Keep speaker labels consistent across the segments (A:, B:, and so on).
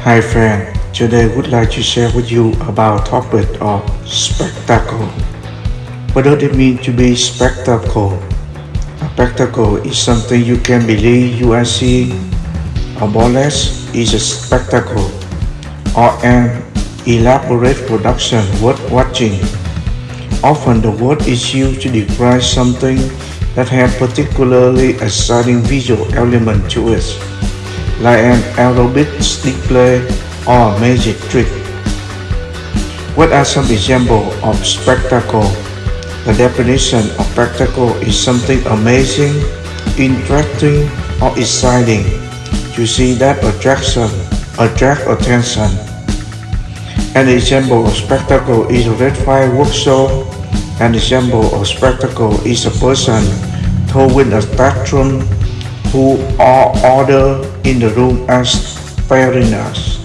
A: Hi friend, today I would like to share with you about topic of spectacle. What does it mean to be spectacle? A spectacle is something you can believe you are seeing. A burlesque is a spectacle or an elaborate production worth watching. Often the word is used to describe something that has particularly exciting visual element to it like an aerobic display or a magic trick. What are some examples of spectacle? The definition of spectacle is something amazing, interesting, or exciting. You see that attraction, attract attention. An example of spectacle is a red fireworks show. An example of spectacle is a person throwing a tantrum who are other in the room as us.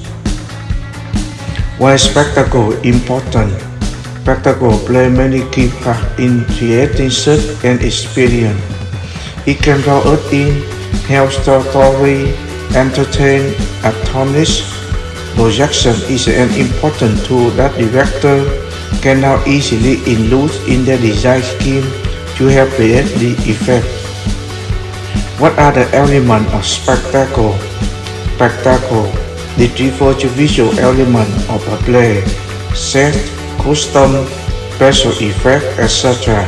A: Why spectacle important? Spectacle play many key part in creating such an experience. It can draw us in, help story, entertain, astonish. Projection is an important tool that director can now easily include in their design scheme to help create the effect. What are the elements of spectacle? Spectacle the refers to visual element of a play, set, custom, special effect, etc.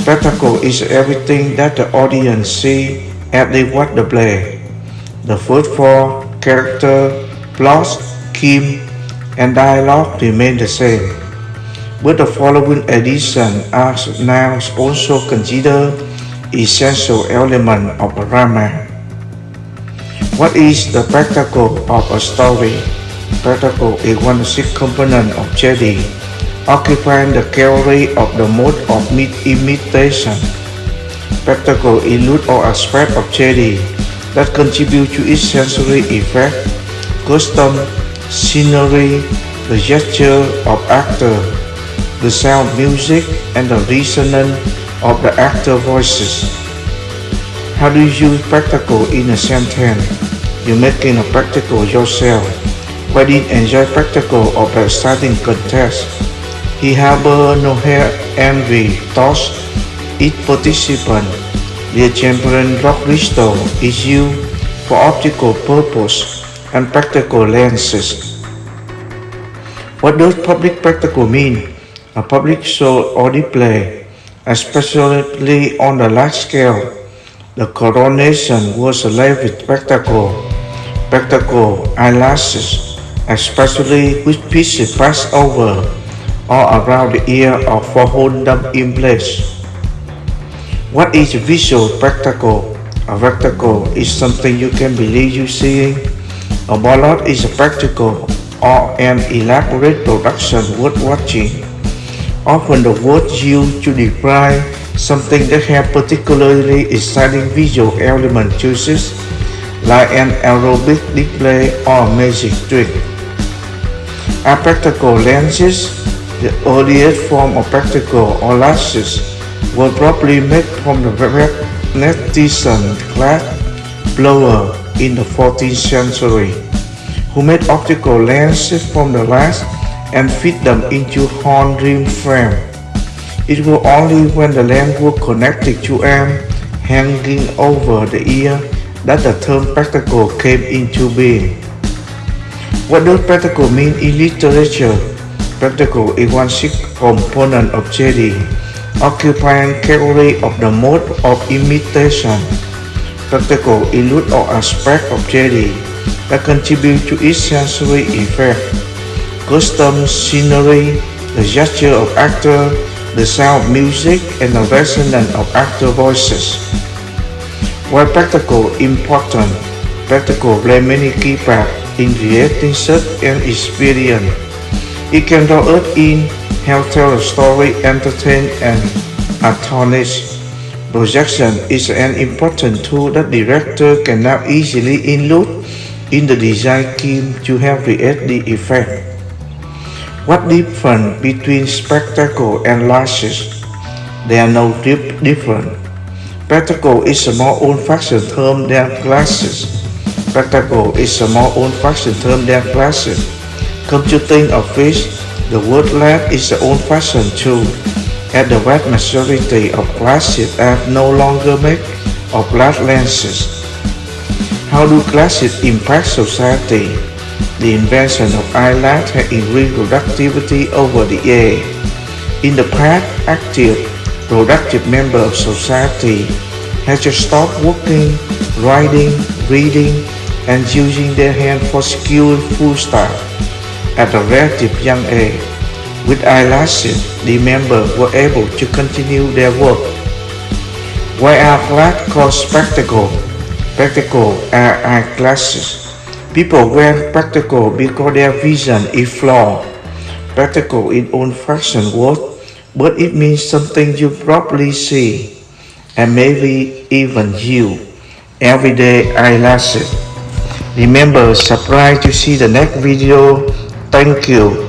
A: Spectacle is everything that the audience see as they watch the play. The first four character, plot, theme, and dialogue remain the same. But the following additions are now also considered essential element of a drama. What is the spectacle of a story? Spectacle is one six component of JD, occupying the category of the mode of imitation. Spectacle includes all aspects of JD that contribute to its sensory effect, custom, scenery, the gesture of actor, the sound music, and the resonance of the actor voices. How do you use spectacle in a sentence? You're making a practical yourself. Why did enjoy practical of the starting contest? He harbor no hair envy thoughts each participant. The champion rock crystal is used for optical purpose and practical lenses. What does public practical mean? A public show or display especially on a large scale. The coronation was a lavish spectacle, spectacle eyelashes, especially with pieces passed over or around the ear or for hold them in place. What is a visual spectacle? A spectacle is something you can believe you seeing. A ballad is a spectacle or an elaborate production worth watching. Often the word used to describe something that has particularly exciting visual element choices, like an aerobic display or magic trick. A practical lenses, the earliest form of practical or lashes, were probably made from the magnetization glass blower in the 14th century, who made optical lenses from the glass and fit them into horn rim frame. It was only when the lamp was connected to arm hanging over the ear that the term spectacle came into being. What does spectacle mean in literature? Spectacle is one sixth component of JD, occupying category of the mode of imitation. Spectacle includes all aspects of JD that contribute to its sensory effect custom scenery, the gesture of actor, the sound music, and the resonance of actor voices. While practical important, practical play many key parts in creating such an experience. It can draw us in, help tell a story, entertain, and astonish. Projection is an important tool that director can now easily include in the design team to help create the effect. What difference between spectacle and lashes? There are no deep difference. Spectacle is a more old-fashioned term than glasses. Spectacle is a more old-fashioned term than glasses. Come to think of it, the word LED is the old-fashioned too, as the vast majority of glasses are no longer made of glass lenses. How do glasses impact society? The invention of eyelash has increased productivity over the years. In the past, active, productive members of society had to stop working, writing, reading, and using their hands for skillful stuff. At a relatively young age, with eyelashes, the members were able to continue their work. Why are glasses called spectacle? Spectacle are eyeglasses. People wear practical because their vision is flawed. Practical is old-fashioned word, but it means something you probably see, and maybe even you, everyday eyelashes. Remember, subscribe to see the next video. Thank you.